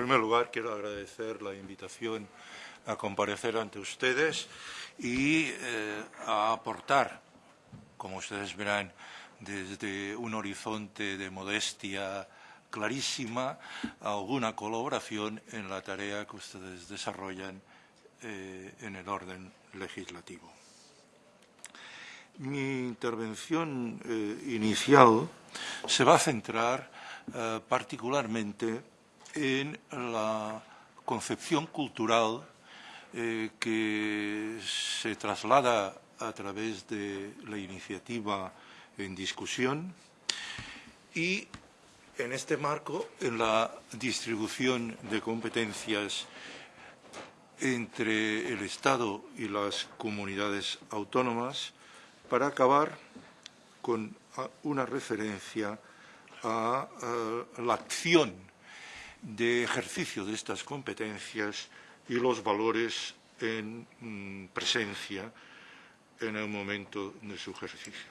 primer lugar, quiero agradecer la invitación a comparecer ante ustedes y eh, a aportar, como ustedes verán, desde un horizonte de modestia clarísima, alguna colaboración en la tarea que ustedes desarrollan eh, en el orden legislativo. Mi intervención eh, inicial se va a centrar particularmente en la concepción cultural eh, que se traslada a través de la iniciativa en discusión y en este marco en la distribución de competencias entre el Estado y las comunidades autónomas para acabar con una referencia a la acción de ejercicio de estas competencias y los valores en mm, presencia en el momento de su ejercicio.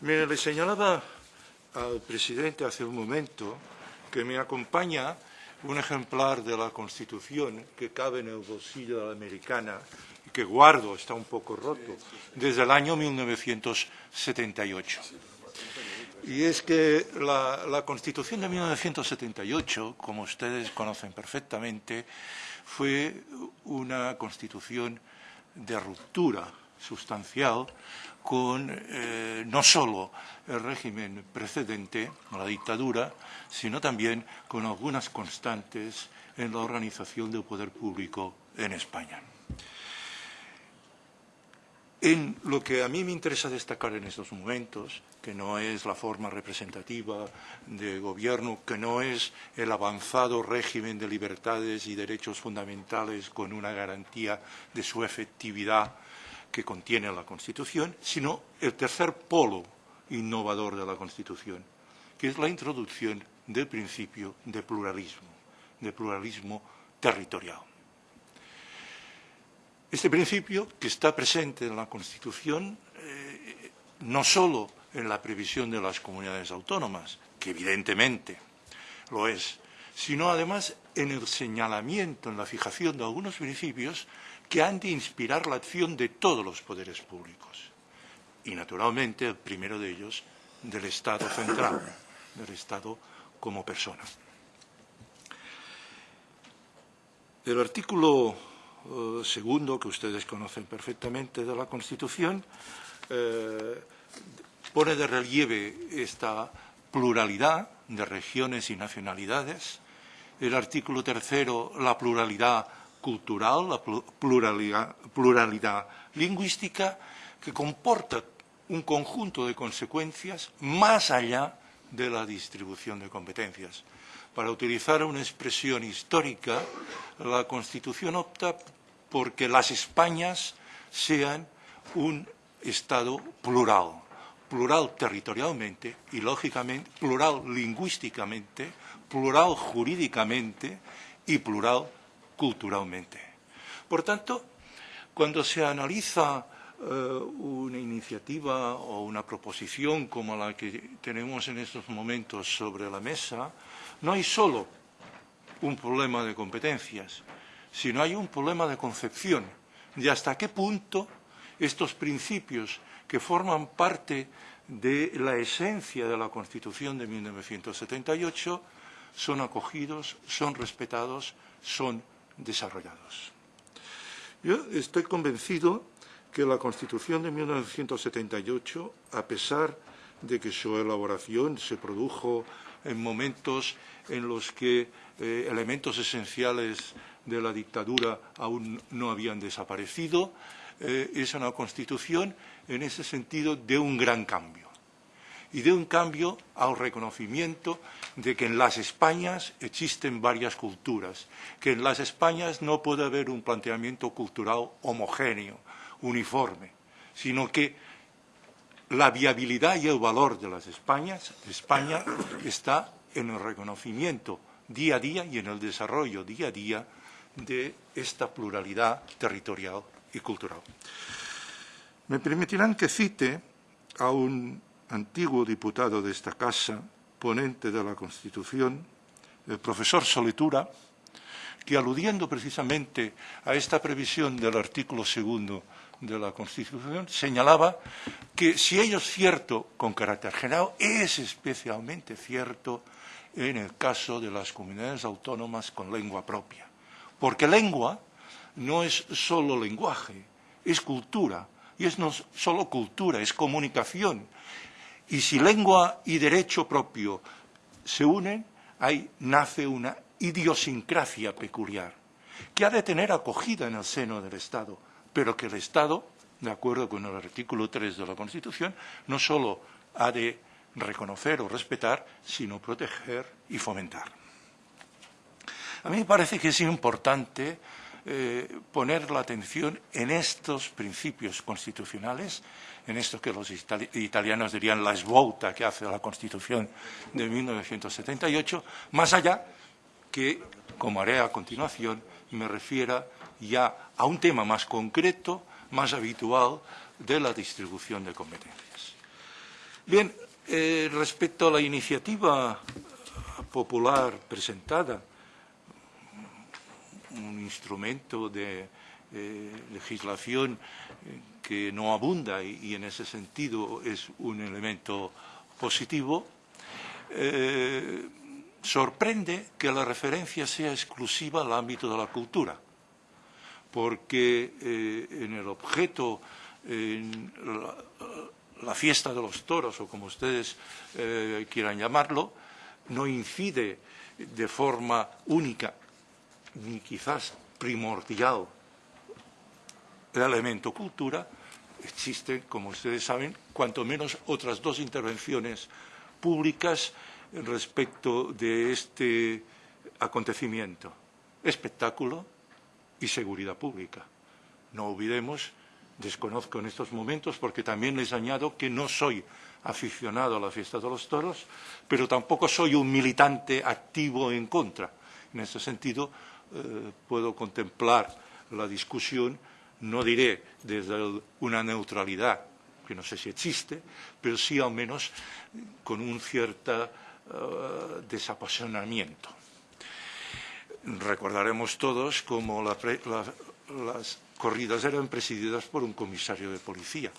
Me le señalaba al presidente hace un momento que me acompaña un ejemplar de la Constitución que cabe en el bolsillo de la americana y que guardo, está un poco roto, desde el año 1978. Y es que la, Constitución de 1978, como ustedes conocen perfectamente, fue una Constitución de ruptura sustancial con eh, no solo el régimen precedente, la dictadura, sino también con algunas constantes en la organización del poder público en España. En lo que a mí me interesa destacar en estos momentos, que no es la forma representativa de gobierno, que no es el avanzado régimen de libertades y derechos fundamentales con una garantía de su efectividad que contiene la Constitución, sino el tercer polo innovador de la Constitución, que es la introducción del principio de pluralismo, de pluralismo territorial. Este principio, que está presente en la Constitución, eh, no solo en la previsión de las comunidades autónomas, que evidentemente lo es, sino además en el señalamiento, en la fijación de algunos principios que han de inspirar la acción de todos los poderes públicos. Y, naturalmente, el primero de ellos, del Estado central, del Estado como persona. El artículo eh, segundo, que ustedes conocen perfectamente de la Constitución, eh, pone de relieve esta pluralidad de regiones y nacionalidades. El artículo tercero, la pluralidad cultural, la pluralidad, pluralidad lingüística, que comporta un conjunto de consecuencias más allá de la distribución de competencias. Para utilizar una expresión histórica, la Constitución opta porque las Españas sean un Estado plural, plural territorialmente y, lógicamente, plural lingüísticamente, plural jurídicamente y plural culturalmente. Por tanto, cuando se analiza eh, una iniciativa o una proposición como la que tenemos en estos momentos sobre la mesa, no hay solo un problema de competencias, sino hay un problema de concepción de hasta qué punto estos principios que forman parte de la esencia de la Constitución de 1978 son acogidos, son respetados, son desarrollados. Yo estoy convencido que la Constitución de 1978, a pesar de que su elaboración se produjo en momentos en los que eh, elementos esenciales de la dictadura aún no habían desaparecido, eh, es una constitución en ese sentido de un gran cambio. Y de un cambio al reconocimiento de que en las Españas existen varias culturas, que en las Españas no puede haber un planteamiento cultural homogéneo, uniforme, sino que la viabilidad y el valor de las Españas, España está en el reconocimiento día a día y en el desarrollo día a día de esta pluralidad territorial y cultural. Me permitirán que cite a un antiguo diputado de esta casa, ponente de la Constitución, el profesor Soletura, que aludiendo precisamente a esta previsión del artículo segundo de la Constitución, señalaba que si ello es cierto con carácter general, es especialmente cierto en el caso de las comunidades autónomas con lengua propia. Porque lengua no es solo lenguaje, es cultura. Y es no solo cultura, es comunicación. Y si lengua y derecho propio se unen, ahí nace una idiosincrasia peculiar, que ha de tener acogida en el seno del Estado, pero que el Estado, de acuerdo con el artículo 3 de la Constitución, no solo ha de reconocer o respetar, sino proteger y fomentar. A mí me parece que es importante eh, poner la atención en estos principios constitucionales, en esto que los italianos dirían la esbouta que hace la Constitución de 1978, más allá que, como haré a continuación, me refiera ya a un tema más concreto, más habitual de la distribución de competencias. Bien, eh, respecto a la iniciativa popular presentada, un instrumento de eh, legislación que no abunda y, en ese sentido es un elemento positivo, eh, sorprende que la referencia sea exclusiva al ámbito de la cultura, porque en el objeto, en la, la fiesta de los toros, o como ustedes eh, quieran llamarlo, no incide de forma única ni quizás primordial el elemento cultura, existen, como ustedes saben, cuanto menos otras dos intervenciones públicas respecto de este acontecimiento, espectáculo y seguridad pública. No olvidemos desconozco en estos momentos porque también les añado que no soy aficionado a la fiesta de los toros, pero tampoco soy un militante activo en contra. En ese sentido, eh, puedo contemplar la discusión, no diré desde una neutralidad, que no sé si existe, pero sí al menos con un cierto uh, desapasionamiento. Recordaremos todos cómo la, la, las corridas eran presididas por un comisario de policía.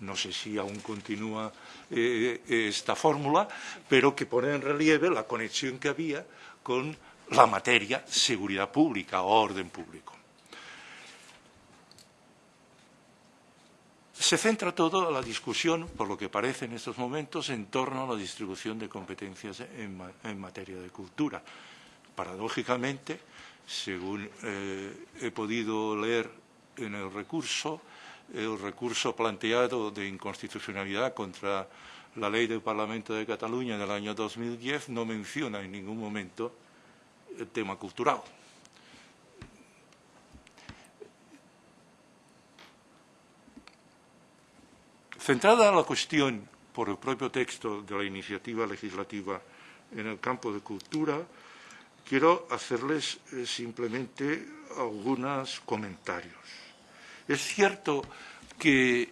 No sé si aún continúa eh, esta fórmula, pero que pone en relieve la conexión que había con la materia seguridad pública o orden público. Se centra toda la discusión, por lo que parece en estos momentos, en torno a la distribución de competencias en, en materia de cultura. Paradójicamente, según eh, he podido leer en el recurso, el recurso planteado de inconstitucionalidad contra la ley del Parlamento de Cataluña del año 2010 no menciona en ningún momento el tema cultural. Centrada la cuestión por el propio texto de la iniciativa legislativa en el campo de cultura, quiero hacerles eh, simplemente algunos comentarios. Es cierto que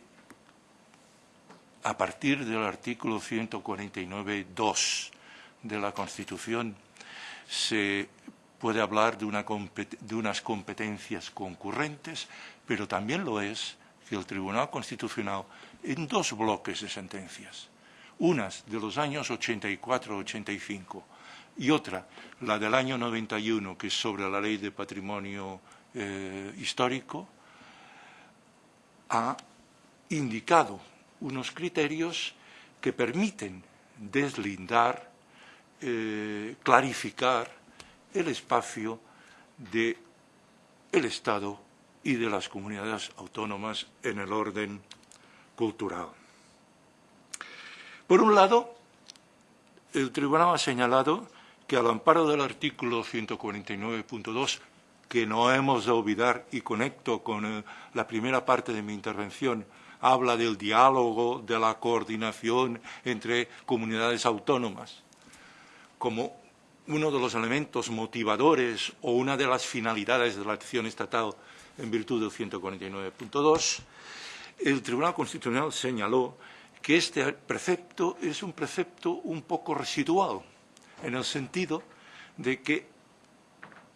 a partir del artículo 149.2 de la Constitución se puede hablar de, una, de, unas competencias concurrentes, pero también lo es que el Tribunal Constitucional, en dos bloques de sentencias, unas de los años 84-85 y otra, la del año 91, que es sobre la ley de patrimonio eh, histórico, ha indicado unos criterios que permiten deslindar, eh, clarificar el espacio del el Estado y de las comunidades autónomas en el orden cultural. Por un lado, el Tribunal ha señalado que al amparo del artículo 149.2, que no hemos de olvidar y conecto con eh, la primera parte de mi intervención, habla del diálogo, de la coordinación entre comunidades autónomas, como uno de los elementos motivadores o una de las finalidades de la acción estatal en virtud del 149.2, el Tribunal Constitucional señaló que este precepto es un precepto un poco residual, en el sentido de que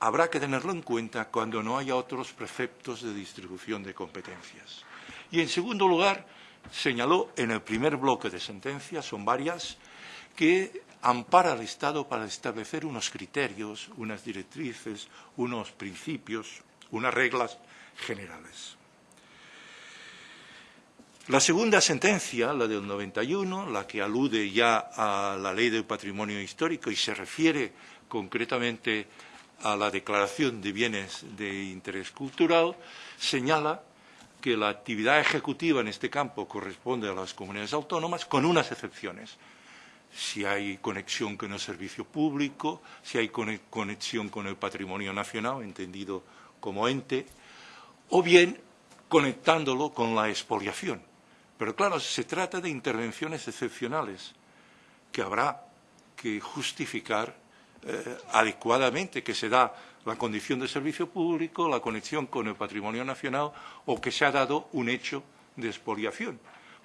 habrá que tenerlo en cuenta cuando no haya otros preceptos de distribución de competencias. Y, en segundo lugar, señaló en el primer bloque de sentencias, son varias, que ampara al Estado para establecer unos criterios, unas directrices, unos principios, unas reglas generales. La segunda sentencia, la del 91, la que alude ya a la ley del patrimonio histórico y se refiere concretamente a la declaración de bienes de interés cultural, señala que la actividad ejecutiva en este campo corresponde a las comunidades autónomas con unas excepciones. Si hay conexión con el servicio público, si hay conexión con el patrimonio nacional, entendido como ente, o bien conectándolo con la expoliación. Pero claro, se trata de intervenciones excepcionales que habrá que justificar eh, adecuadamente, que se da la condición de servicio público, la conexión con el patrimonio nacional o que se ha dado un hecho de expoliación.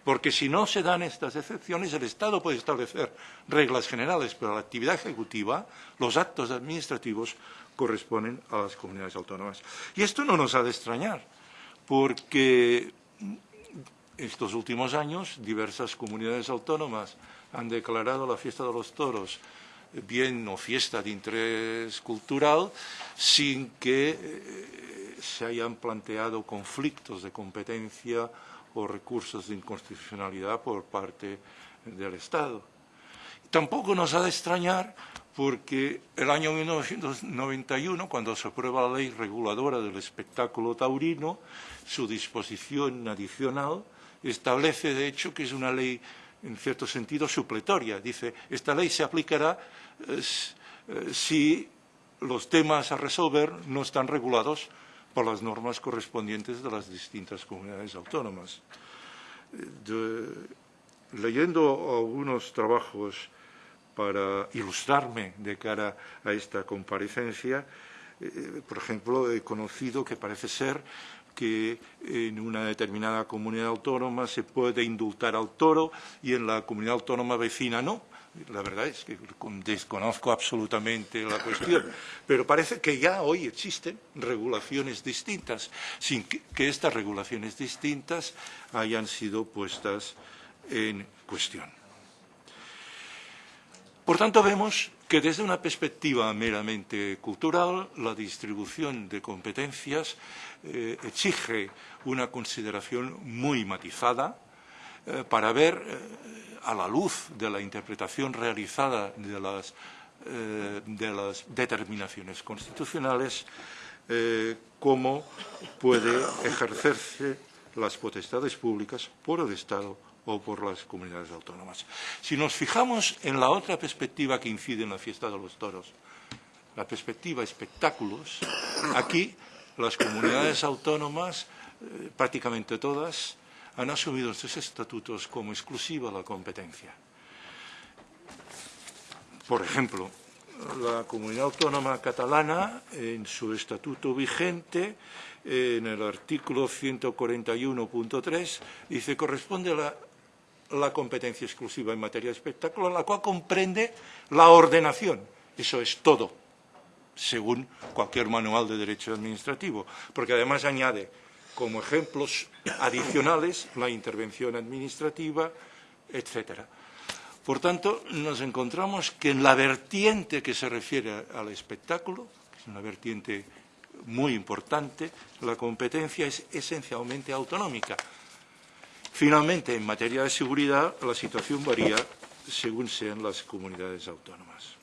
Porque si no se dan estas excepciones, el Estado puede establecer reglas generales, pero la actividad ejecutiva, los actos administrativos, corresponden a las comunidades autónomas. Y esto no nos ha de extrañar, porque estos últimos años diversas comunidades autónomas han declarado la fiesta de los toros bien o fiesta de interés cultural sin que eh, se hayan planteado conflictos de competencia o recursos de inconstitucionalidad por parte del Estado. Tampoco nos ha de extrañar porque el año 1991, cuando se aprueba la ley reguladora del espectáculo taurino, su disposición adicional establece, de hecho, que es una ley, en cierto sentido, supletoria. Dice, esta ley se aplicará eh, eh, si los temas a resolver no están regulados por las normas correspondientes de las distintas comunidades autónomas. leyendo algunos trabajos para ilustrarme de cara a esta comparecencia, eh, por ejemplo, he conocido que parece ser que en una determinada comunidad autónoma se puede indultar al toro y en la comunidad autónoma vecina no. La verdad es que desconozco absolutamente la cuestión, pero parece que ya hoy existen regulaciones distintas, sin que, que estas regulaciones distintas hayan sido puestas en cuestión. Por tanto, vemos que desde una perspectiva meramente cultural, la distribución de competencias eh, exige una consideración muy matizada eh, para ver, eh, a la luz de la interpretación realizada de las, de las determinaciones constitucionales, cómo puede ejercerse las potestades públicas por el Estado o por las comunidades autónomas. Si nos fijamos en la otra perspectiva que incide en la fiesta de los toros, la perspectiva espectáculos, aquí las comunidades autónomas, eh, prácticamente todas, han asumido estos estatutos como exclusiva la competencia. Por ejemplo, la comunidad autónoma catalana, en su estatuto vigente, en el artículo 141.3, dice corresponde a la la competencia exclusiva en materia de espectáculo, la cual comprende la ordenación. Eso es todo, según cualquier manual de derecho administrativo, porque además añade como ejemplos adicionales la intervención administrativa, etcétera. Por tanto, nos encontramos que en la vertiente que se refiere al espectáculo, que es una vertiente muy importante, la competencia es esencialmente autonómica. Finalmente, en materia de seguridad, la situación varía según sean las comunidades autónomas.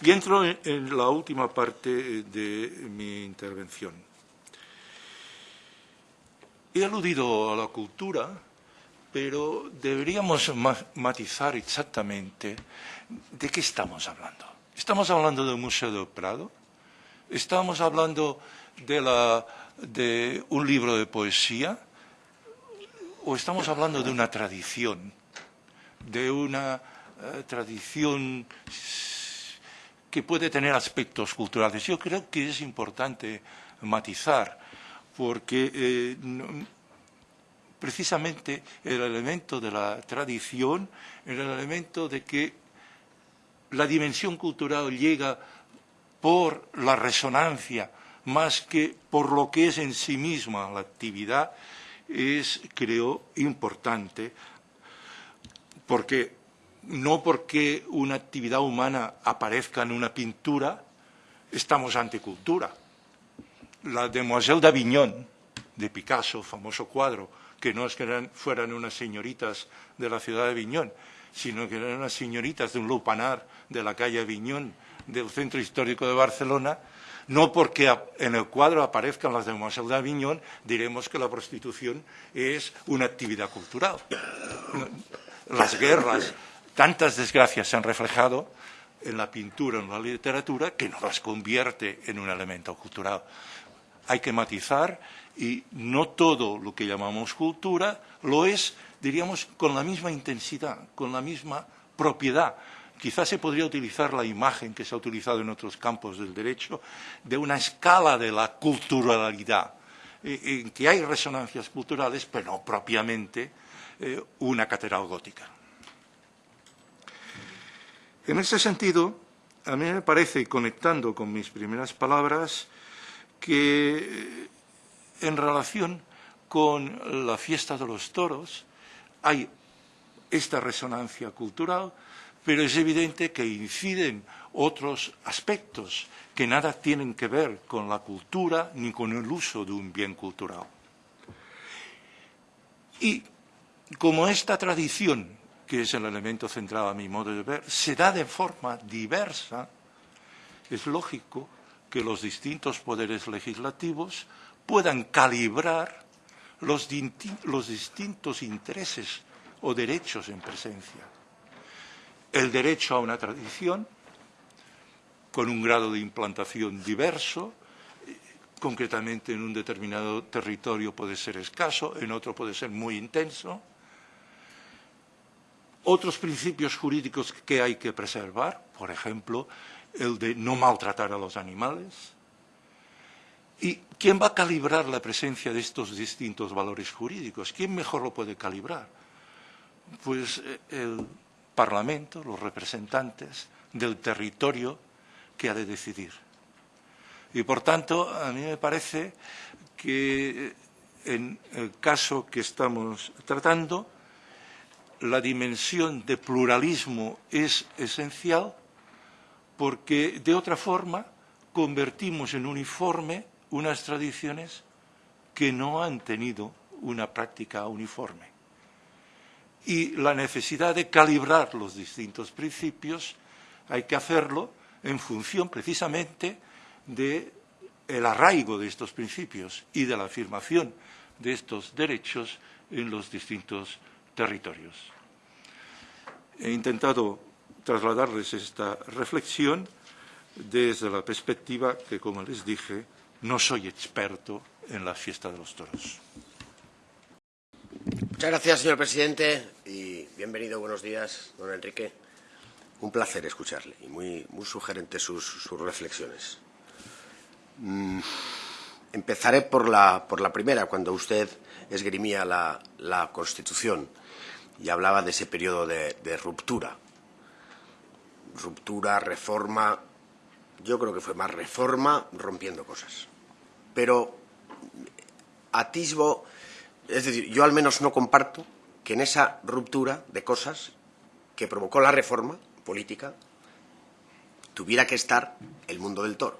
Y entro en la última parte de mi intervención. He aludido a la cultura, pero deberíamos matizar exactamente de qué estamos hablando. ¿Estamos hablando del Museo del Prado? ¿Estamos hablando de, la, de un libro de poesía? O estamos hablando de una tradición, de una eh, tradición que puede tener aspectos culturales. Yo creo que es importante matizar, porque eh, precisamente el elemento de la tradición, el elemento de que la dimensión cultural llega por la resonancia más que por lo que es en sí misma la actividad, es, creo, importante, porque no porque una actividad humana aparezca en una pintura, estamos ante cultura. La Demoiselle d'Avignon, de Picasso, famoso cuadro, que no es que fueran unas señoritas de la ciudad de Aviñón, sino que eran unas señoritas de un lupanar de la calle Aviñón, del centro histórico de Barcelona, no porque en el cuadro aparezcan las de de Aviñón, diremos que la prostitución es una actividad cultural. Las guerras, tantas desgracias se han reflejado en la pintura, en la literatura, que no las convierte en un elemento cultural. Hay que matizar y no todo lo que llamamos cultura lo es, diríamos, con la misma intensidad, con la misma propiedad. Quizás se podría utilizar la imagen que se ha utilizado en otros campos del derecho de una escala de la culturalidad, eh, en que hay resonancias culturales, pero no propiamente eh, una catedral gótica. En ese sentido, a mí me parece, conectando con mis primeras palabras, que en relación con la fiesta de los toros hay esta resonancia cultural, pero es evidente que inciden otros aspectos que nada tienen que ver con la cultura ni con el uso de un bien cultural. Y como esta tradición, que es el elemento central a mi modo de ver, se da de forma diversa, es lógico que los distintos poderes legislativos puedan calibrar los, distintos intereses o derechos en presencia. El derecho a una tradición, con un grado de implantación diverso, concretamente en un determinado territorio puede ser escaso, en otro puede ser muy intenso. Otros principios jurídicos que hay que preservar, por ejemplo, el de no maltratar a los animales, ¿Y quién va a calibrar la presencia de estos distintos valores jurídicos? ¿Quién mejor lo puede calibrar? Pues eh, el Parlamento, los representantes del territorio que ha de decidir. Y por tanto, a mí me parece que en el caso que estamos tratando, la dimensión de pluralismo es esencial porque de otra forma convertimos en uniforme unas tradiciones que no han tenido una práctica uniforme. Y la necesidad de calibrar los distintos principios hay que hacerlo en función precisamente del arraigo de estos principios y de la afirmación de estos derechos en los distintos territorios. He intentado trasladarles esta reflexión desde la perspectiva que, como les dije, no soy experto en la fiesta de los toros. Muchas gracias, señor presidente, y bienvenido, buenos días, don Enrique. Un placer escucharle y muy, muy sugerentes sus, reflexiones. Mm, empezaré por la, por la, primera, cuando usted esgrimía la, la, Constitución y hablaba de ese periodo de, de ruptura. Ruptura, reforma, yo creo que fue más reforma rompiendo cosas. Pero atisbo, es decir, yo al menos no comparto que en esa ruptura de cosas que provocó la reforma política tuviera que estar el mundo del toro.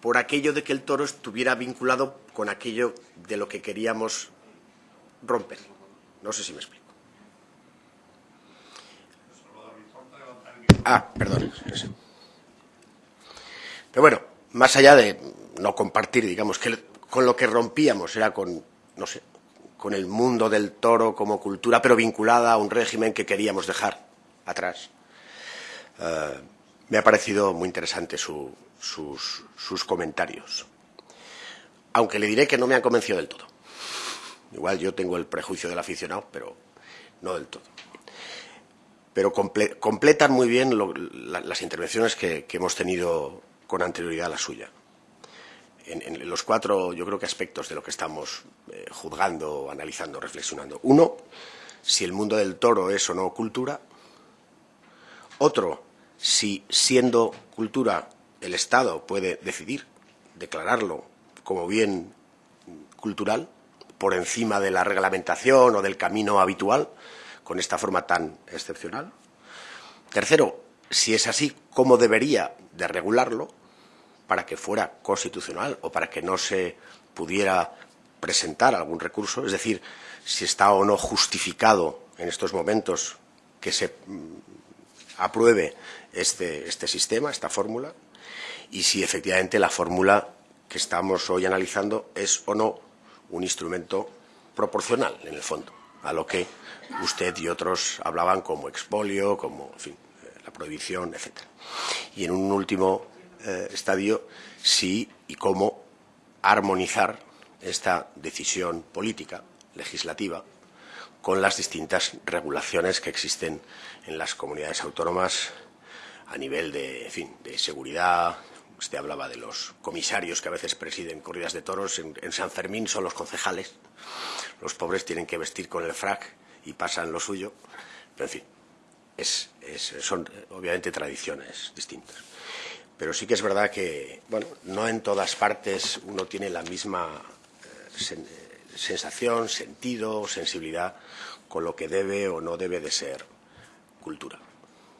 Por aquello de que el toro estuviera vinculado con aquello de lo que queríamos romper. No sé si me explico. Ah, perdón. Pero bueno, más allá de no compartir, digamos, que con lo que rompíamos era con, no sé, con el mundo del toro como cultura, pero vinculada a un régimen que queríamos dejar atrás. Eh, me ha parecido muy interesante sus, sus comentarios. Aunque le diré que no me han convencido del todo. Igual yo tengo el prejuicio del aficionado, pero no del todo pero completan muy bien las intervenciones que, hemos tenido con anterioridad a la suya. En, los cuatro, yo creo que aspectos de lo que estamos eh, juzgando, analizando, reflexionando. Uno, si el mundo del toro es o no cultura. Otro, si siendo cultura el Estado puede decidir declararlo como bien cultural por encima de la reglamentación o del camino habitual con esta forma tan excepcional. Tercero, si es así, ¿cómo debería de regularlo para que fuera constitucional o para que no se pudiera presentar algún recurso? Es decir, si está o no justificado en estos momentos que se mm, apruebe este, este sistema, esta fórmula, y si efectivamente la fórmula que estamos hoy analizando es o no un instrumento proporcional, en el fondo, a lo que usted y otros hablaban como expolio, como, eh, la prohibición, etc. Y en un último eh, estadio, sí y cómo armonizar esta decisión política, legislativa, con las distintas regulaciones que existen en las comunidades autónomas a nivel de, en fin, de seguridad. Usted hablaba de los comisarios que a veces presiden corridas de toros. En, en San Fermín son los concejales. Los pobres tienen que vestir con el frac y pasan lo suyo. Pero, en fin, es, es, son obviamente tradiciones distintas. Pero sí que es verdad que, bueno, no en todas partes uno tiene la misma eh, sen, sensación, sentido, sensibilidad con lo que debe o no debe de ser cultura.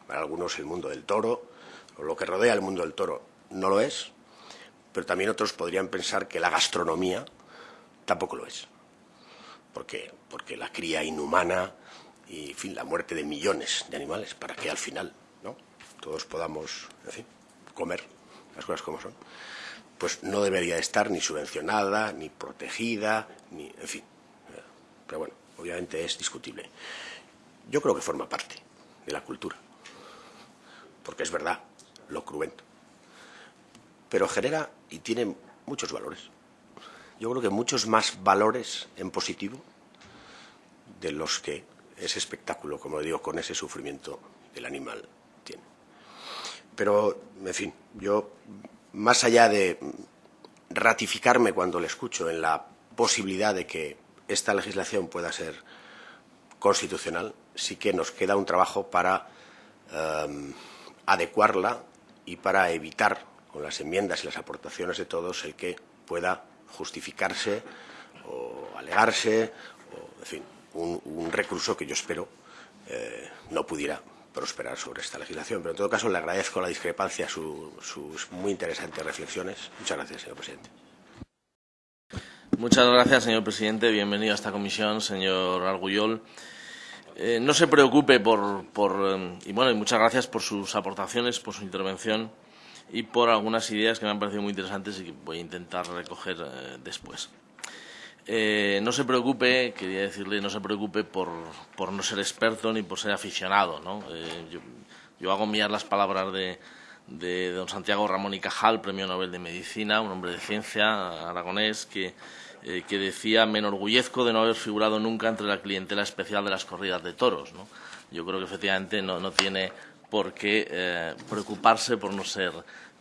Para algunos el mundo del toro, o lo que rodea el mundo del toro, no lo es, pero también otros podrían pensar que la gastronomía tampoco lo es. Porque la cría inhumana y en fin, la muerte de millones de animales para que al final ¿no? todos podamos en fin, comer las cosas como son, pues no debería estar ni subvencionada, ni protegida, ni en fin. Pero bueno, obviamente es discutible. Yo creo que forma parte de la cultura, porque es verdad, lo cruento. Pero genera y tiene muchos valores. Yo creo que muchos más valores en positivo de los que ese espectáculo, como digo, con ese sufrimiento del animal. Pero, en fin, yo, más allá de ratificarme cuando le escucho en la posibilidad de que esta legislación pueda ser constitucional, sí que nos queda un trabajo para um, adecuarla y para evitar, con las enmiendas y las aportaciones de todos, el que pueda justificarse o alegarse, o, en fin, un, un recurso que yo espero eh, no pudiera prosperar sobre esta legislación. Pero en todo caso le agradezco la discrepancia, su, sus muy interesantes reflexiones. Muchas gracias, señor presidente. Muchas gracias, señor presidente. Bienvenido a esta comisión, señor Argullol. Eh, no se preocupe por, por eh, y bueno, muchas gracias por sus aportaciones, por su intervención y por algunas ideas que me han parecido muy interesantes y que voy a intentar recoger eh, después. Eh, no se preocupe, quería decirle, no se preocupe por, por no ser experto ni por ser aficionado. ¿no? Eh, yo, hago mías las palabras de, de don Santiago Ramón y Cajal, premio Nobel de Medicina, un hombre de ciencia aragonés, que eh, que decía me enorgullezco de no haber figurado nunca entre la clientela especial de las corridas de toros. ¿no? Yo creo que efectivamente no, no tiene por qué eh, preocuparse por no ser,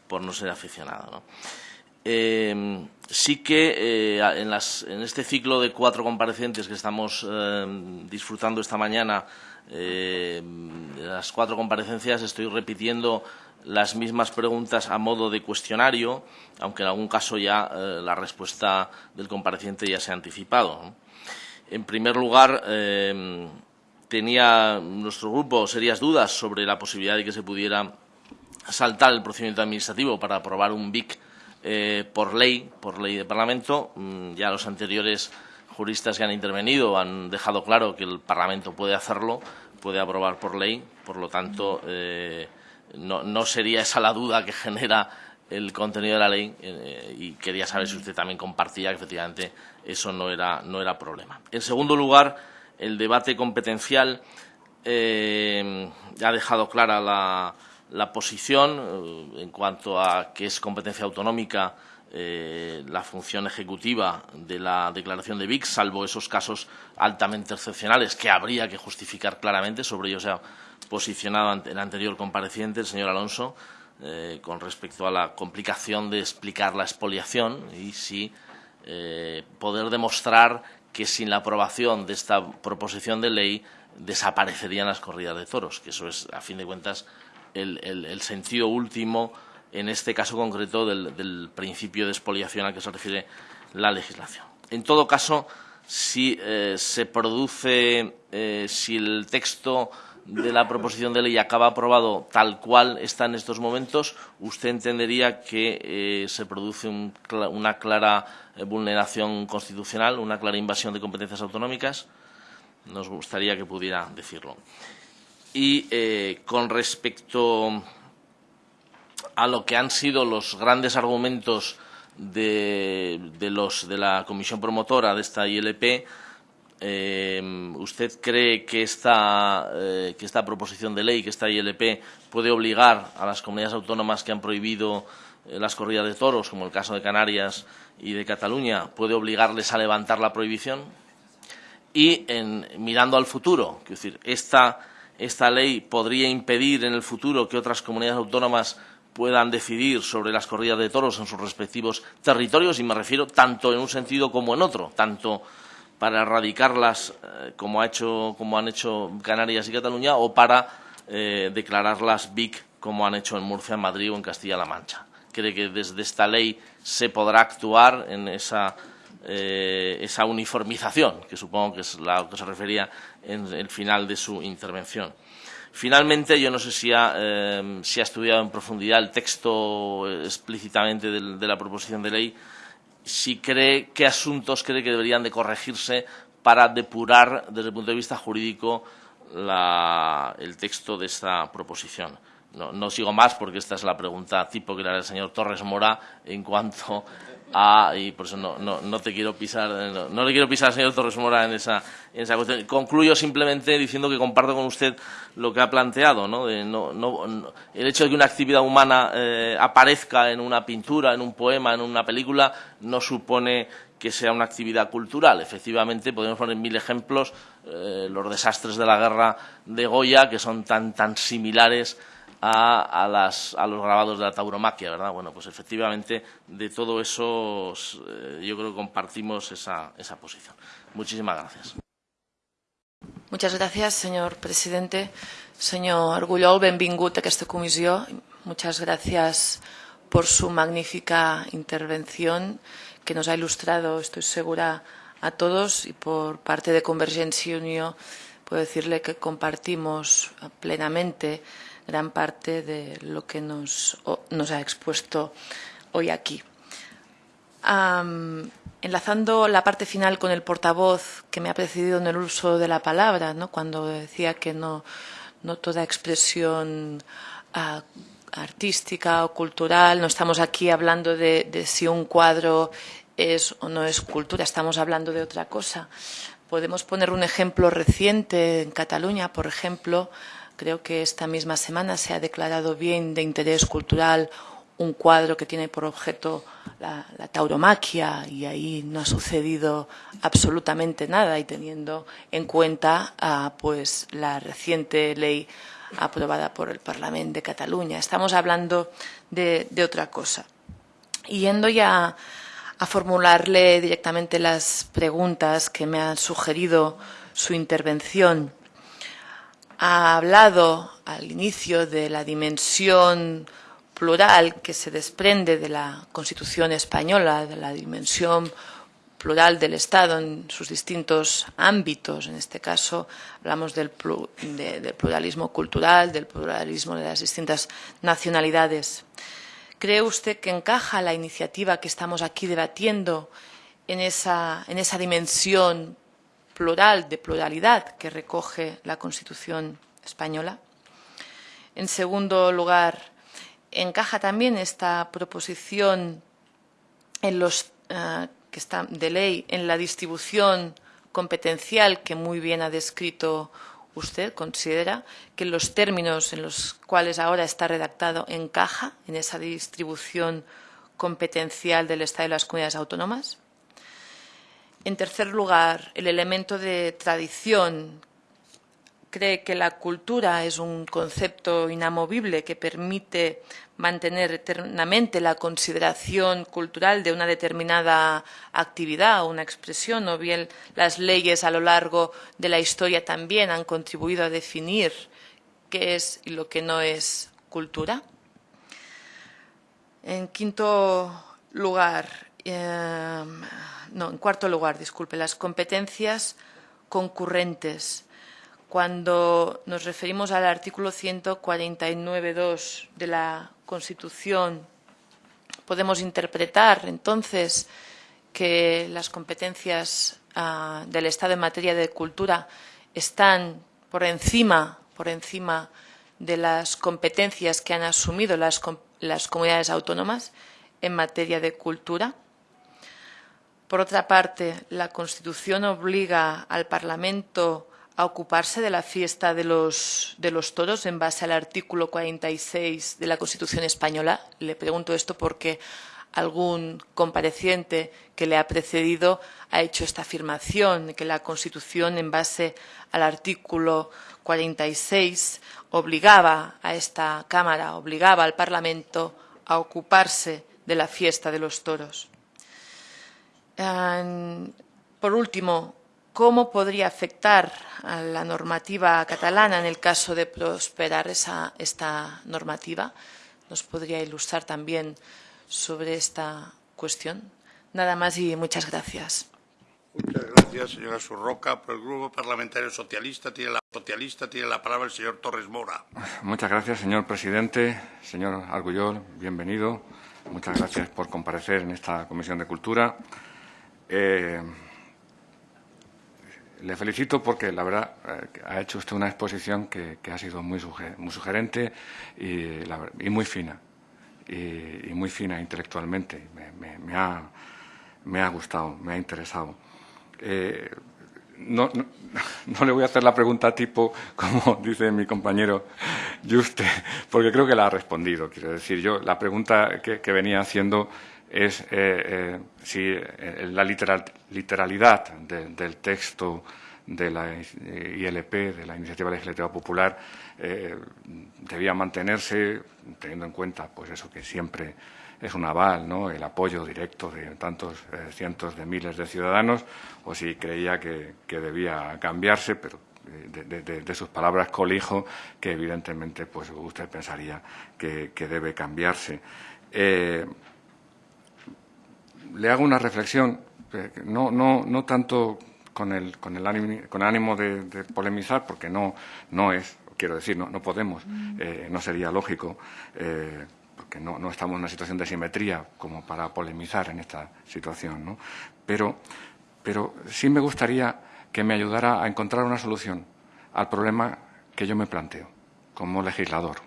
por no ser aficionado. ¿no? Eh, sí que eh, en, las, en, este ciclo de cuatro comparecientes que estamos eh, disfrutando esta mañana, eh, las cuatro comparecencias, estoy repitiendo las mismas preguntas a modo de cuestionario, aunque en algún caso ya eh, la respuesta del compareciente ya se ha anticipado. En primer lugar, tenía nuestro grupo serias dudas sobre la posibilidad de que se pudiera saltar el procedimiento administrativo para aprobar un BIC eh, por ley, por ley de Parlamento. Mm, ya los anteriores juristas que han intervenido han dejado claro que el Parlamento puede hacerlo, puede aprobar por ley, por lo tanto. Eh, no, sería esa la duda que genera el contenido de la ley eh, y quería saber si usted también compartía que efectivamente eso no era, no era problema. En segundo lugar, el debate competencial ha dejado clara la, la posición eh, en cuanto a que es competencia autonómica eh, la función ejecutiva de la declaración de VIX, salvo esos casos altamente excepcionales que habría que justificar claramente. Sobre ello se ha posicionado el anterior compareciente, el señor Alonso, eh, con respecto a la complicación de explicar la expoliación y si poder demostrar que sin la aprobación de esta proposición de ley desaparecerían las corridas de toros, que eso es, a fin de cuentas, el, sentido último, en este caso concreto, del, principio de expoliación al que se refiere la legislación. En todo caso, si eh, se produce, eh, si el texto de la proposición de ley acaba aprobado tal cual está en estos momentos, usted entendería que eh, se produce una clara vulneración constitucional, una clara invasión de competencias autonómicas. Nos gustaría que pudiera decirlo. Y eh, con respecto a lo que han sido los grandes argumentos de, los, de la comisión promotora de esta ILP, eh, ¿usted cree que esta, eh, que esta proposición de ley, que esta ILP, puede obligar a las comunidades autónomas que han prohibido las corridas de toros, como el caso de Canarias y de Cataluña, puede obligarles a levantar la prohibición? Y en, mirando al futuro, es decir, esta esta ley podría impedir en el futuro que otras comunidades autónomas puedan decidir sobre las corridas de toros en sus respectivos territorios, y me refiero tanto en un sentido como en otro, tanto para erradicarlas eh, como, ha hecho, como han hecho Canarias y Cataluña o para eh, declararlas BIC como han hecho en Murcia, en Madrid o en Castilla-La Mancha. Cree que desde esta ley se podrá actuar en esa eh, esa uniformización, que supongo que es la que se refería en el final de su intervención. Finalmente, yo no sé si ha, eh, si ha estudiado en profundidad el texto explícitamente de, la proposición de ley, si cree qué asuntos cree que deberían de corregirse para depurar desde el punto de vista jurídico el texto de esta proposición. No, no, sigo más porque esta es la pregunta tipo que le hará el señor Torres Mora en cuanto Ah, y por eso no, no, no te quiero pisar, no, le quiero pisar al señor Torres Mora en esa, en esa cuestión. Concluyo simplemente diciendo que comparto con usted lo que ha planteado, ¿no? De no, el hecho de que una actividad humana eh, aparezca en una pintura, en un poema, en una película, no supone que sea una actividad cultural. Efectivamente, podemos poner mil ejemplos, eh, los desastres de la guerra de Goya, que son tan, tan similares a, los grabados de la tauromaquia, ¿verdad? Bueno, pues efectivamente de todo eso eh, yo creo que compartimos esa, esa posición. Muchísimas gracias. Muchas gracias, señor presidente. Señor Argullol, benvingut a esta comisión. Muchas gracias por su magnífica intervención que nos ha ilustrado, estoy segura, a todos y por parte de Convergencia Unión puedo decirle que compartimos plenamente gran parte de lo que nos, nos ha expuesto hoy aquí. enlazando la parte final con el portavoz que me ha precedido en el uso de la palabra, ¿no? cuando decía que no, no toda expresión ah, artística o cultural, no estamos aquí hablando de, de si un cuadro es o no es cultura, estamos hablando de otra cosa. Podemos poner un ejemplo reciente en Cataluña, por ejemplo, Creo que esta misma semana se ha declarado bien de interés cultural un cuadro que tiene por objeto la, tauromaquia y ahí no ha sucedido absolutamente nada y teniendo en cuenta ah, pues la reciente ley aprobada por el Parlamento de Cataluña. Estamos hablando de, otra cosa. Yendo ya a formularle directamente las preguntas que me han sugerido su intervención, ha hablado al inicio de la dimensión plural que se desprende de la Constitución española, de la dimensión plural del Estado en sus distintos ámbitos. En este caso hablamos del, pluralismo cultural, del pluralismo de las distintas nacionalidades. ¿Cree usted que encaja la iniciativa que estamos aquí debatiendo en esa, en esa dimensión plural, de pluralidad que recoge la Constitución española. En segundo lugar, encaja también esta proposición en los, eh, que está de ley en la distribución competencial que muy bien ha descrito usted, considera que los términos en los cuales ahora está redactado encaja en esa distribución competencial del Estado y las comunidades autónomas. En tercer lugar, el elemento de tradición. Cree que la cultura es un concepto inamovible que permite mantener eternamente la consideración cultural de una determinada actividad o una expresión, o bien las leyes a lo largo de la historia también han contribuido a definir qué es y lo que no es cultura. En quinto lugar, eh, no, en cuarto lugar, disculpe, las competencias concurrentes. Cuando nos referimos al artículo 149.2 de la Constitución, podemos interpretar entonces que las competencias ah, del Estado en materia de cultura están por encima, por encima de las competencias que han asumido las comunidades autónomas en materia de cultura. Por otra parte, la Constitución obliga al Parlamento a ocuparse de la fiesta de los, toros en base al artículo 46 de la Constitución española. Le pregunto esto porque algún compareciente que le ha precedido ha hecho esta afirmación, que la Constitución, en base al artículo 46, obligaba a esta Cámara, obligaba al Parlamento a ocuparse de la fiesta de los toros. Por último, ¿cómo podría afectar a la normativa catalana en el caso de prosperar esa, esta normativa? ¿Nos podría ilustrar también sobre esta cuestión? Nada más y muchas gracias. Muchas gracias, señora Surroca. Por el Grupo Parlamentario Socialista tiene la, socialista, tiene la palabra el señor Torres Mora. Muchas gracias, señor presidente. Señor Argullol, bienvenido. Muchas gracias por comparecer en esta Comisión de Cultura. Eh, le felicito porque, la verdad, eh, ha hecho usted una exposición que, ha sido muy, sugerente y, muy fina. Y, muy fina intelectualmente. Me, ha, me ha gustado, me ha interesado. Eh, no, no, le voy a hacer la pregunta tipo, como dice mi compañero Juste, porque creo que la ha respondido. Quiero decir, yo la pregunta que, venía haciendo es eh, eh, si la literalidad del texto de la ILP, de la Iniciativa Legislativa Popular, debía mantenerse, teniendo en cuenta pues eso que siempre es un aval, ¿no? el apoyo directo de tantos eh, cientos de miles de ciudadanos, o si creía que, debía cambiarse, pero eh, de, sus palabras colijo que evidentemente pues usted pensaría que, debe cambiarse. Eh, le hago una reflexión, no, no, no tanto con el, con el ánimo, con ánimo de, polemizar, porque no, no es, quiero decir, no, no podemos, no sería lógico porque no, estamos en una situación de simetría como para polemizar en esta situación, ¿no? pero, pero sí me gustaría que me ayudara a encontrar una solución al problema que yo me planteo como legislador.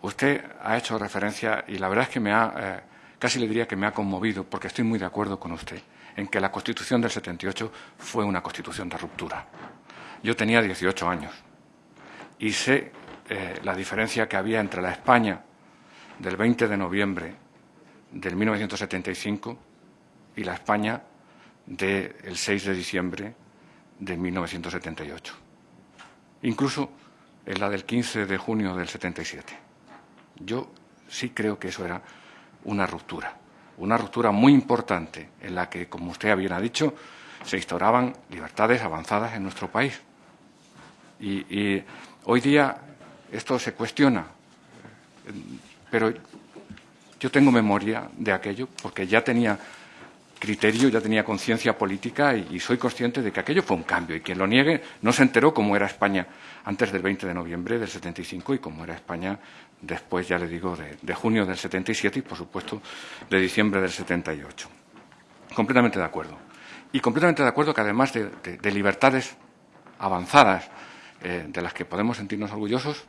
Usted ha hecho referencia, y la verdad es que me ha, eh, casi le diría que me ha conmovido, porque estoy muy de acuerdo con usted, en que la Constitución del 78 fue una Constitución de ruptura. Yo tenía 18 años y sé eh, la diferencia que había entre la España del 20 de noviembre del 1975 y la España del 6 de diciembre de 1978. Incluso en la del 15 de junio del 77. Yo sí creo que eso era una ruptura, una ruptura muy importante en la que, como usted bien ha dicho, se instauraban libertades avanzadas en nuestro país. y hoy día esto se cuestiona, pero yo tengo memoria de aquello porque ya tenía criterio, ya tenía conciencia política y, soy consciente de que aquello fue un cambio y quien lo niegue no se enteró cómo era España antes del 20 de noviembre del 75 y cómo era España después, ya le digo, de, junio del 77 y, por supuesto, de diciembre del 78. Completamente de acuerdo. Y completamente de acuerdo que además de, libertades avanzadas eh, de las que podemos sentirnos orgullosos,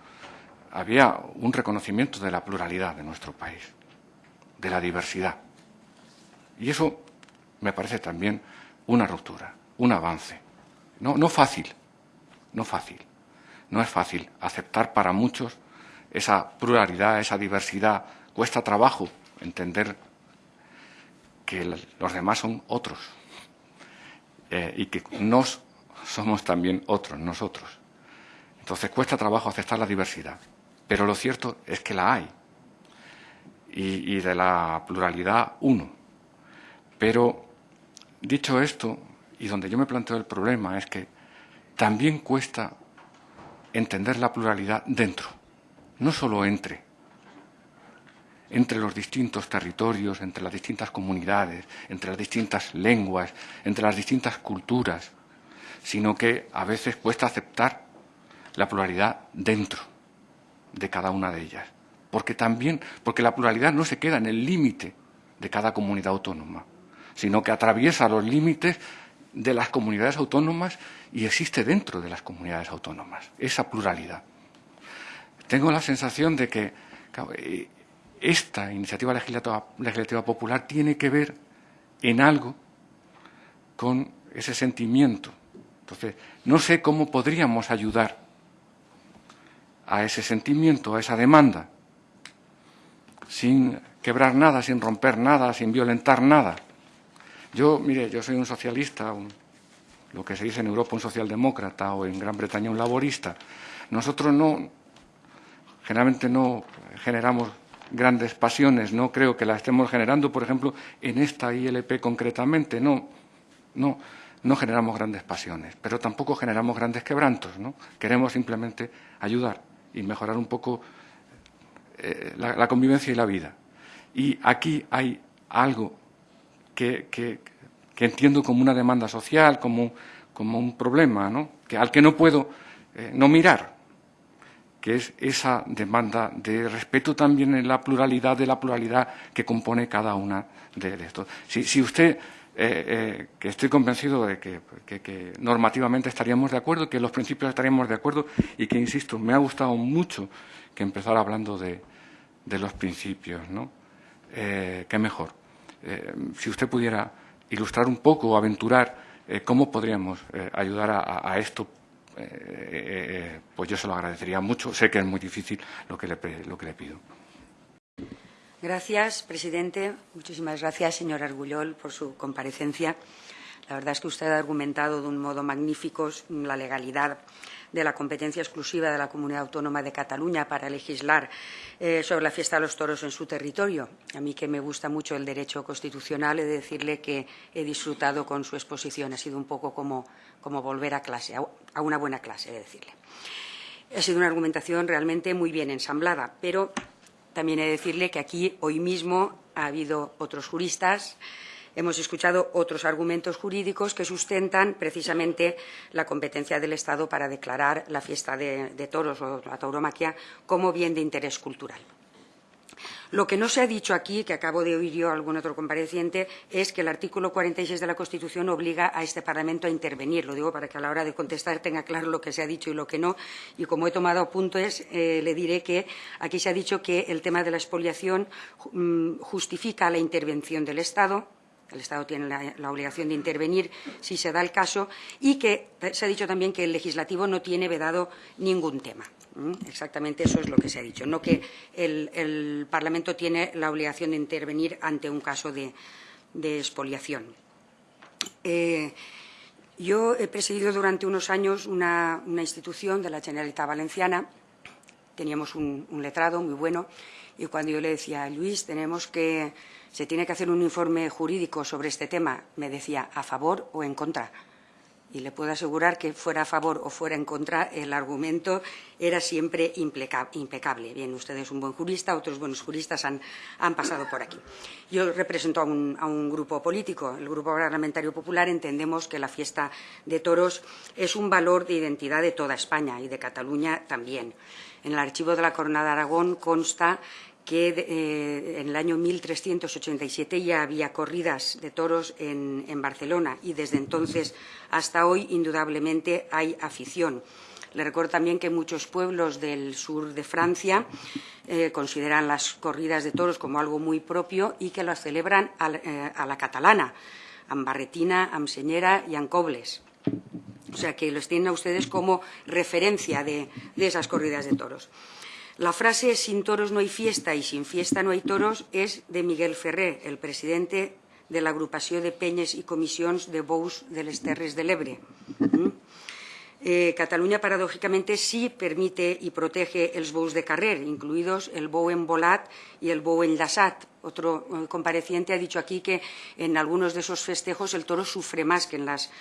había un reconocimiento de la pluralidad de nuestro país, de la diversidad. Y eso me parece también una ruptura, un avance. No, no fácil, no fácil. No es fácil aceptar para muchos esa pluralidad, esa diversidad. Cuesta trabajo entender que los demás son otros eh, y que nos somos también otros, nosotros. Entonces cuesta trabajo aceptar la diversidad. Pero lo cierto es que la hay. Y, de la pluralidad, uno. Pero, dicho esto, y donde yo me planteo el problema es que también cuesta entender la pluralidad dentro no solo entre, entre los distintos territorios, entre las distintas comunidades, entre las distintas lenguas, entre las distintas culturas, sino que a veces cuesta aceptar la pluralidad dentro de cada una de ellas. Porque también, porque la pluralidad no se queda en el límite de cada comunidad autónoma, sino que atraviesa los límites de las comunidades autónomas y existe dentro de las comunidades autónomas, esa pluralidad. Tengo la sensación de que eh, esta iniciativa legislativa, popular tiene que ver en algo con ese sentimiento. Entonces, no sé cómo podríamos ayudar a ese sentimiento, a esa demanda, sin quebrar nada, sin romper nada, sin violentar nada. Yo, mire, yo soy un socialista, lo que se dice en Europa un socialdemócrata o en Gran Bretaña un laborista. Nosotros no, generalmente no generamos grandes pasiones, no creo que las estemos generando, por ejemplo, en esta ILP concretamente, no, no, no generamos grandes pasiones, pero tampoco generamos grandes quebrantos, ¿no? Queremos simplemente ayudar y mejorar un poco eh, la, convivencia y la vida. Y aquí hay algo que, entiendo como una demanda social, como, como un problema, ¿no? que, al que no puedo eh, no mirar, que es esa demanda de respeto también en la pluralidad de la pluralidad que compone cada una de, estos. Si, usted, eh, que estoy convencido de que, normativamente estaríamos de acuerdo, que los principios estaríamos de acuerdo y que, insisto, me ha gustado mucho que empezara hablando de, los principios, ¿no? Eh, ¿Qué mejor? Eh, si usted pudiera ilustrar un poco o aventurar eh, cómo podríamos ayudar a, esto, pues yo se lo agradecería mucho. Sé que es muy difícil lo que le, lo que le pido. Gracias, presidente. Muchísimas gracias, señor Argullol, por su comparecencia. La verdad es que usted ha argumentado de un modo magnífico la legalidad de la competencia exclusiva de la Comunidad Autónoma de Cataluña para legislar eh, sobre la fiesta de los toros en su territorio. A mí que me gusta mucho el derecho constitucional, he de decirle que he disfrutado con su exposición. Ha sido un poco como, volver a clase, a una buena clase, he de decirle. Ha sido una argumentación realmente muy bien ensamblada, pero también he de decirle que aquí hoy mismo ha habido otros juristas hemos escuchado otros argumentos jurídicos que sustentan precisamente la competencia del Estado para declarar la fiesta de, toros o la tauromaquia como bien de interés cultural. Lo que no se ha dicho aquí, que acabo de oír yo a algún otro compareciente, es que el artículo 46 de la Constitución obliga a este Parlamento a intervenir. Lo digo para que a la hora de contestar tenga claro lo que se ha dicho y lo que no. Y como he tomado apuntes, eh, le diré que aquí se ha dicho que el tema de la expoliación mm, justifica la intervención del Estado, el Estado tiene la, obligación de intervenir si se da el caso y que se ha dicho también que el legislativo no tiene vedado ningún tema. Exactamente eso es lo que se ha dicho, no que el, Parlamento tiene la obligación de intervenir ante un caso de, expoliación. Eh, yo he presidido durante unos años una, institución de la Generalitat Valenciana. Teníamos un, un letrado muy bueno y cuando yo le decía, Luis, tenemos que se tiene que hacer un informe jurídico sobre este tema, me decía a favor o en contra. Y le puedo asegurar que fuera a favor o fuera en contra, el argumento era siempre impecable. Bien, usted es un buen jurista, otros buenos juristas han, pasado por aquí. Yo represento a un, a un, grupo político, el Grupo Parlamentario Popular. Entendemos que la fiesta de toros es un valor de identidad de toda España y de Cataluña también. En el archivo de la Corona de Aragón consta que eh, en el año 1387 ya había corridas de toros en, Barcelona y desde entonces hasta hoy indudablemente hay afición. Le recuerdo también que muchos pueblos del sur de Francia eh, consideran las corridas de toros como algo muy propio y que las celebran a, eh, la catalana, Ambarretina, Amseñera y Ancobles. O sea que los tienen a ustedes como referencia de esas corridas de toros. La frase sin toros no hay fiesta y sin fiesta no hay toros es de Miguel Ferré, el presidente de la agrupación de peñas y comisiones de bous de les Terres de l'Ebre. Mm? Eh, Cataluña, paradójicamente, sí permite y protege els bous de carrer, incluidos el bou embolat y el bou enllaçat. Otro eh, compareciente ha dicho aquí que en algunos de esos festejos el toro sufre más que en, las,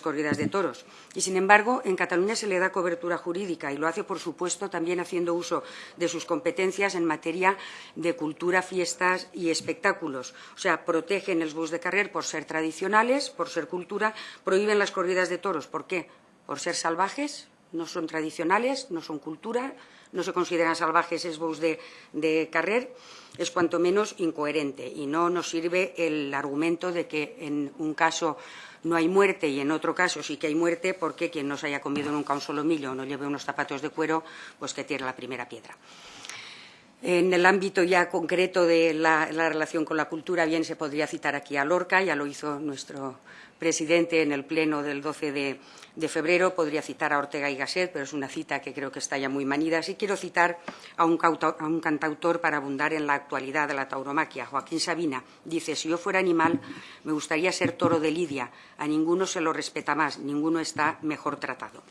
corridas de toros. Y, sin embargo, en Cataluña se le da cobertura jurídica y lo hace, por supuesto, también haciendo uso de sus competencias en materia de cultura, fiestas y espectáculos. O sea, protegen els bous de carrer por ser tradicionales, por ser cultura, prohíben las corridas de toros. ¿Por qué? Por ser salvajes, no son tradicionales, no son cultura, no se consideran salvajes esbos de, de carrer, es cuanto menos incoherente y no nos sirve el argumento de que en un caso no hay muerte y en otro caso sí que hay muerte porque quien no se haya comido nunca un solo millo o no lleve unos zapatos de cuero, pues que tire la primera piedra. En el ámbito ya concreto de la, la, relación con la cultura, bien se podría citar aquí a Lorca, ya lo hizo nuestro presidente en el pleno del 12 de, febrero. Podría citar a Ortega y Gasset, pero es una cita que creo que está ya muy manida. Sí quiero citar a un, a un cantautor para abundar en la actualidad de la tauromaquia. Joaquín Sabina dice, si yo fuera animal, me gustaría ser toro de lidia. A ninguno se lo respeta más, ninguno está mejor tratado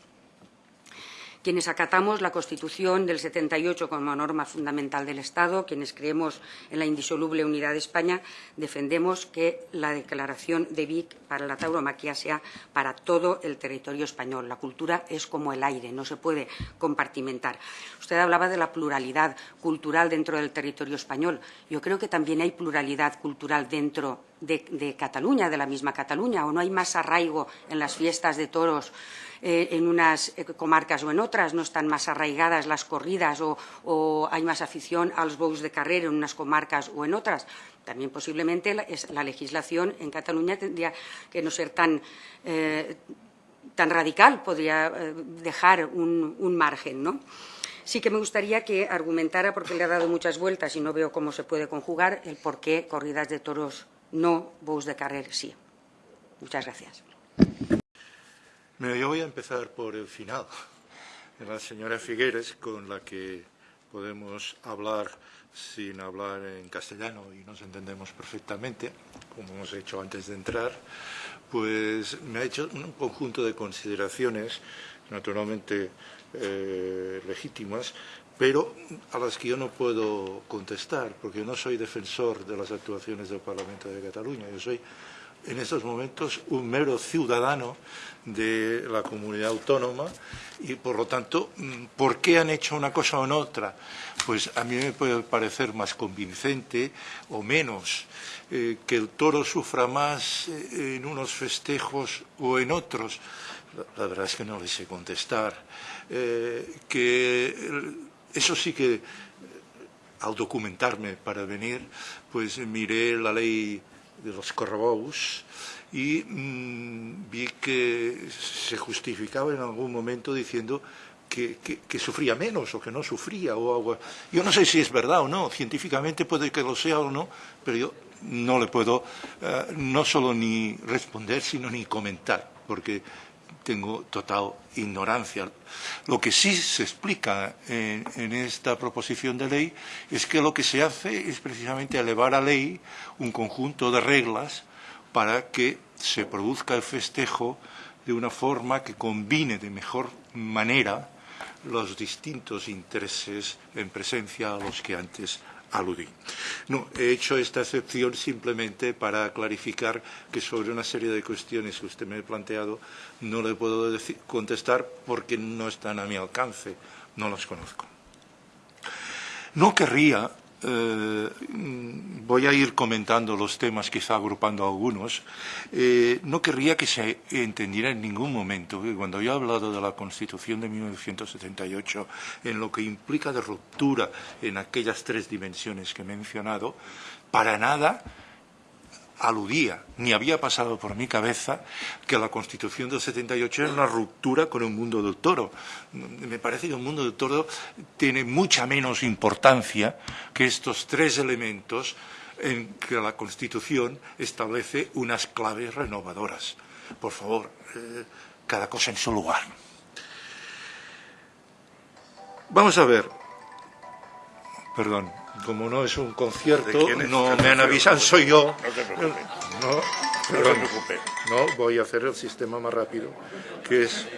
quienes acatamos la Constitución del 78 como norma fundamental del Estado, quienes creemos en la indisoluble unidad de España, defendemos que la declaración de Vic para la tauromaquia sea para todo el territorio español. La cultura es como el aire, no se puede compartimentar. Usted hablaba de la pluralidad cultural dentro del territorio español. Yo creo que también hay pluralidad cultural dentro de, de Cataluña, de la misma Cataluña, o no hay más arraigo en las fiestas de toros eh, en unas eh, comarcas o en otras, no están más arraigadas las corridas o, hay más afición a los bous de carrera en unas comarcas o en otras. También posiblemente la, legislación en Cataluña tendría que no ser tan, eh, tan radical, podría dejar un, un margen, ¿no? sí que me gustaría que argumentara, porque le ha dado muchas vueltas y no veo cómo se puede conjugar, el por qué corridas de toros no, bous de carrer sí. Muchas gracias. Yo voy a empezar por el final. La señora Figueres, con la que podemos hablar sin hablar en castellano y nos entendemos perfectamente, como hemos hecho antes de entrar, pues me ha hecho un conjunto de consideraciones, naturalmente eh, legítimas, pero a las que yo no puedo contestar, porque yo no soy defensor de las actuaciones del Parlamento de Cataluña, yo soy en estos momentos un mero ciudadano de la comunidad autónoma y, por lo tanto, mm, ¿por qué han hecho una cosa o no otra? Pues a mí me puede parecer más convincente o menos eh, que el toro sufra más eh, en unos festejos o en otros. La, verdad es que no les sé contestar. Eh, que eso sí que, al documentarme para venir, pues miré la ley de los correbous y mmm, vi que se justificaba en algún momento diciendo que, que, que, sufría menos o que no sufría. O algo. Yo no sé si es verdad o no, científicamente puede que lo sea o no, pero yo no le puedo uh, no solo ni responder, sino ni comentar, porque tengo total ignorancia. Lo que sí se explica en, esta proposición de ley es que lo que se hace es precisamente elevar a ley un conjunto de reglas para que se produzca el festejo de una forma que combine de mejor manera los distintos intereses en presencia a los que antes aludí. No, he hecho esta excepción simplemente para clarificar que sobre una serie de cuestiones que usted me ha planteado no le puedo decir, contestar porque no están a mi alcance, no las conozco. No querría eh, voy a ir comentando los temas, quizá agrupando algunos. Eh, no querría que se entendiera en ningún momento que cuando yo he hablado de la Constitución de 1978, en lo que implica de ruptura en aquellas tres dimensiones que he mencionado, para nada aludía, ni había pasado por mi cabeza que la Constitución del 78 era una ruptura con el mundo del toro. Me parece que el mundo del toro tiene mucha menos importancia que estos tres elementos en que la Constitución establece unas claves renovadoras. Por favor, eh, cada cosa en su lugar. Vamos a ver. Perdón como no es un concierto, no me han avisado, soy yo. No te preocupes. No, preocupe. no, voy a hacer el sistema más rápido, que es...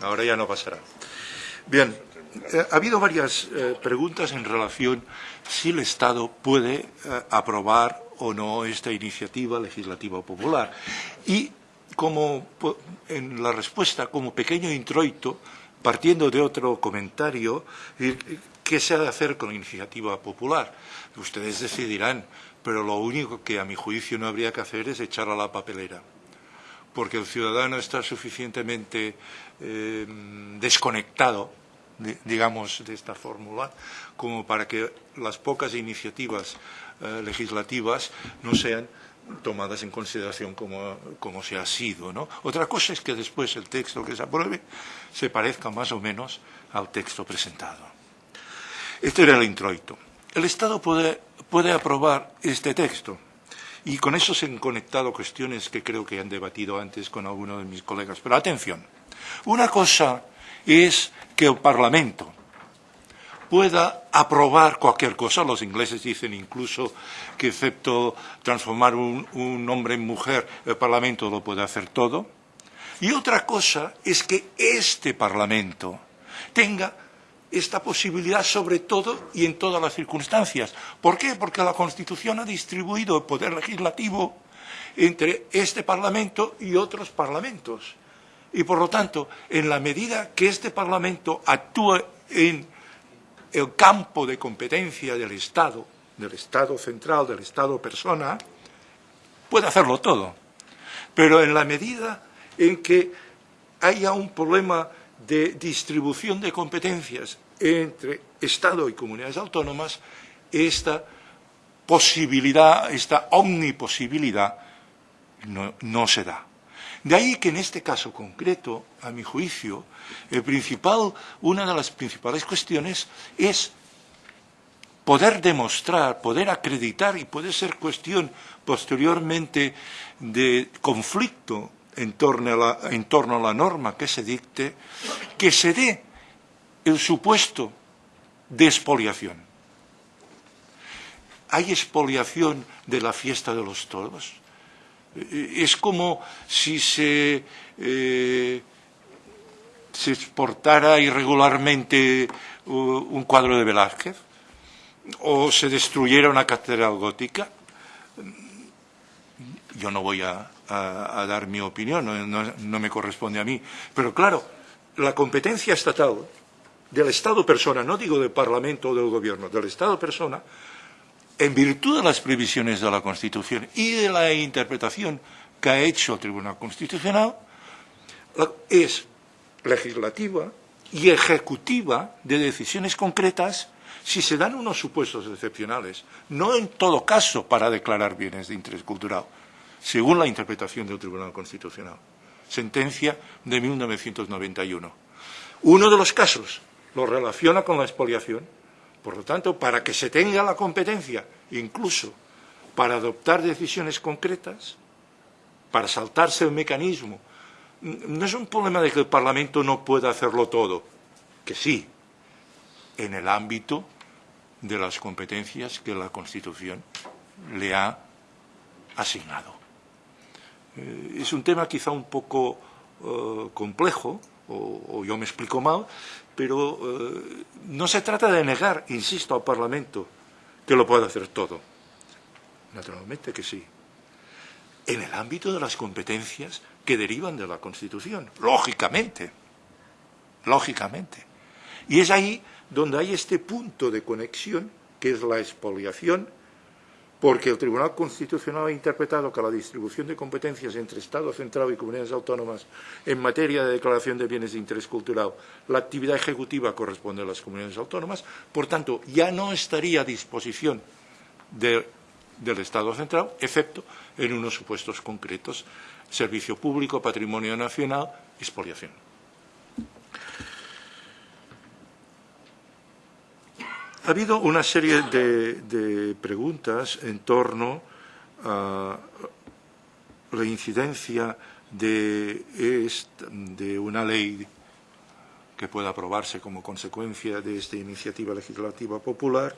Ahora ya no pasará. Bien, eh, ha habido varias eh, preguntas en relación si el Estado puede eh, aprobar o no esta iniciativa legislativa popular. Y como en la respuesta, como pequeño introito, partiendo de otro comentario, ¿qué se ha de hacer con la iniciativa popular? Ustedes decidirán, pero lo único que a mi juicio no habría que hacer es echar a la papelera porque el ciudadano está suficientemente eh, desconectado, digamos, de esta fórmula, como para que las pocas iniciativas eh, legislativas no sean tomadas en consideración como, como se ha sido. ¿no? Otra cosa es que después el texto que se apruebe se parezca más o menos al texto presentado. Este era el introito. El Estado puede, puede aprobar este texto y con eso se han conectado cuestiones que creo que han debatido antes con algunos de mis colegas. Pero atención, una cosa es que el Parlamento pueda aprobar cualquier cosa. Los ingleses dicen incluso que excepto transformar un, hombre en mujer, el Parlamento lo puede hacer todo. Y otra cosa es que este Parlamento tenga esta posibilidad sobre todo y en todas las circunstancias. ¿Por qué? Porque la Constitución ha distribuido el poder legislativo entre este Parlamento y otros parlamentos. Y por lo tanto, en la medida que este Parlamento actúe en el campo de competencia del Estado, del Estado central, del Estado persona, puede hacerlo todo. Pero en la medida en que haya un problema de distribución de competencias entre Estado y comunidades autónomas, esta posibilidad, esta omniposibilidad no, no se da. De ahí que en este caso concreto, a mi juicio, una de las principales cuestiones es poder demostrar, poder acreditar y puede ser cuestión posteriormente de conflicto en torno a la, en torno a la norma que se dicte, que se dé el supuesto de expoliación. ¿Hay expoliación de la fiesta de los toros? Es como si se, eh, exportara irregularmente un cuadro de Velázquez o se destruyera una catedral gótica. Yo no voy a, a, dar mi opinión, no, no me corresponde a mí. Pero claro, la competencia estatal del Estado persona, no digo del Parlamento o del Gobierno, del Estado persona, en virtud de las previsiones de la Constitución y de la interpretación que ha hecho el Tribunal Constitucional, es legislativa y ejecutiva de decisiones concretas si se dan unos supuestos excepcionales, no en todo caso para declarar bienes de interés cultural, según la interpretación del Tribunal Constitucional. Sentencia de 1991. Uno de los casos lo relaciona con la expoliación. Por lo tanto, para que se tenga la competencia, incluso para adoptar decisiones concretas, para saltarse el mecanismo, no es un problema de que el Parlamento no pueda hacerlo todo, que sí, en el ámbito de las competencias que la Constitución le ha asignado. Eh, es un tema quizá un poco uh, complejo, o, yo me explico mal, pero eh, no se trata de negar, insisto, al Parlamento que lo puede hacer todo. Naturalmente que sí. En el ámbito de las competencias que derivan de la Constitución, lógicamente, lógicamente. Y es ahí donde hay este punto de conexión, que es la expoliación, porque el Tribunal Constitucional ha interpretado que la distribución de competencias entre Estado central y comunidades autónomas en materia de declaración de bienes de interés cultural, la actividad ejecutiva corresponde a las comunidades autónomas, por tanto, ya no estaría a disposición de, del Estado central, excepto en unos supuestos concretos, servicio público, patrimonio nacional, expoliación. Ha habido una serie de, de preguntas en torno a la incidencia de, una ley que pueda aprobarse como consecuencia de esta iniciativa legislativa popular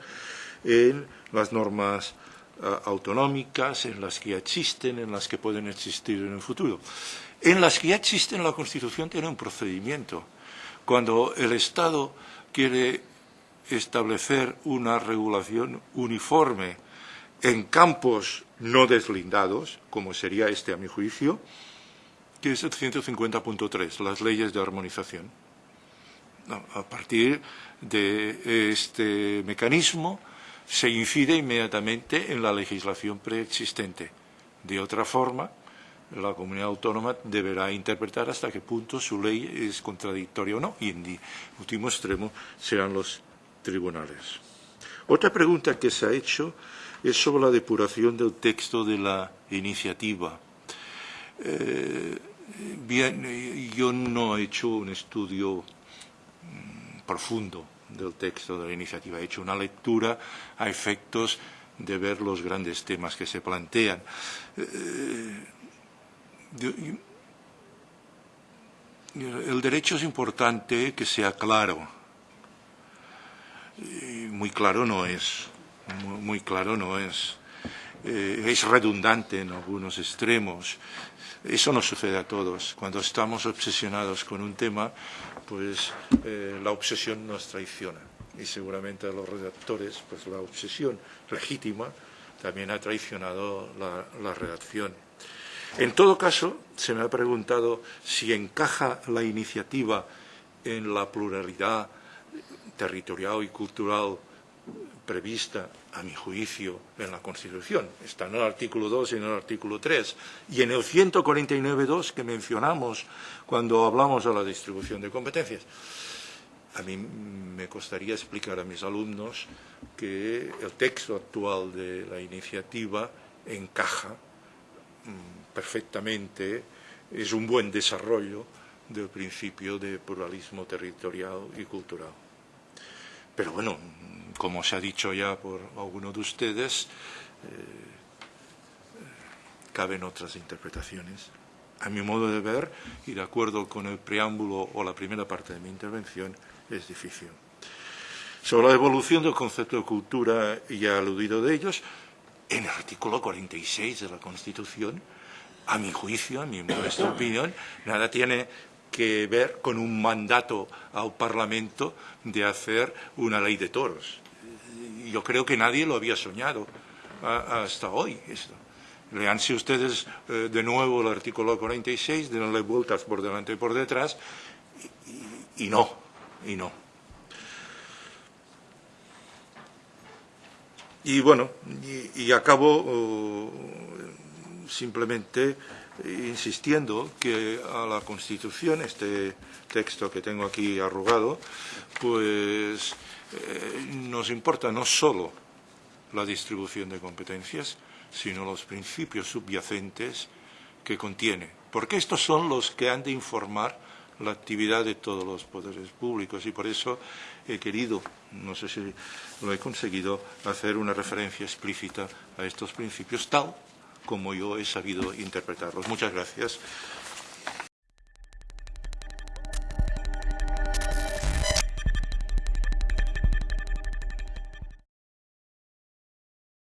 en las normas uh, autonómicas, en las que existen, en las que pueden existir en el futuro. En las que ya existen, la Constitución tiene un procedimiento cuando el Estado quiere establecer una regulación uniforme en campos no deslindados, como sería este a mi juicio, que es el 150.3, las leyes de armonización. a partir de este mecanismo se incide inmediatamente en la legislación preexistente. De otra forma, la comunidad autónoma deberá interpretar hasta qué punto su ley es contradictoria o no, y en último extremo serán los tribunales. Otra pregunta que se ha hecho es sobre la depuración del texto de la iniciativa. Eh, bien, yo no he hecho un estudio mm, profundo del texto de la iniciativa, he hecho una lectura a efectos de ver los grandes temas que se plantean. Eh, el derecho es importante que sea claro. Muy claro no es. Muy, claro no es. Eh, es redundante en algunos extremos. Eso nos sucede a todos. Cuando estamos obsesionados con un tema, pues eh, la obsesión nos traiciona. Y seguramente a los redactores, pues la obsesión legítima también ha traicionado la redacción. En todo caso, se me ha preguntado si encaja la iniciativa en la pluralidad territorial y cultural prevista, a mi juicio, en la Constitución. Está en el artículo 2 y en el artículo 3. Y en el 149.2 que mencionamos cuando hablamos de la distribución de competencias. A mí me costaría explicar a mis alumnos que el texto actual de la iniciativa encaja mm, perfectamente, es un buen desarrollo del principio de pluralismo territorial y cultural. Pero bueno, como se ha dicho ya por alguno de ustedes, eh, caben otras interpretaciones. A mi modo de ver, y de acuerdo con el preámbulo o la primera parte de mi intervención, es difícil. Sobre la evolución del concepto de cultura, ya he aludido de ellos, en el artículo 46 de la Constitución, a mi juicio, a mi modesta opinión, nada tiene que ver con un mandato al Parlamento de hacer una ley de toros. Yo creo que nadie lo había soñado hasta hoy. Esto. Leanse ustedes eh, de nuevo el artículo 46, denle vueltas por delante y por detrás, y, no, y no. Y bueno, y, acabo simplemente insistiendo que a la Constitución, este texto que tengo aquí arrugado, pues eh, nos importa no solo la distribución de competencias, sino los principios subyacentes que contiene, porque estos son los que han de informar la actividad de todos los poderes públicos. Y por eso he querido, no sé si lo he conseguido, hacer una referencia explícita a estos principios tal como yo he sabido interpretarlos. Muchas gracias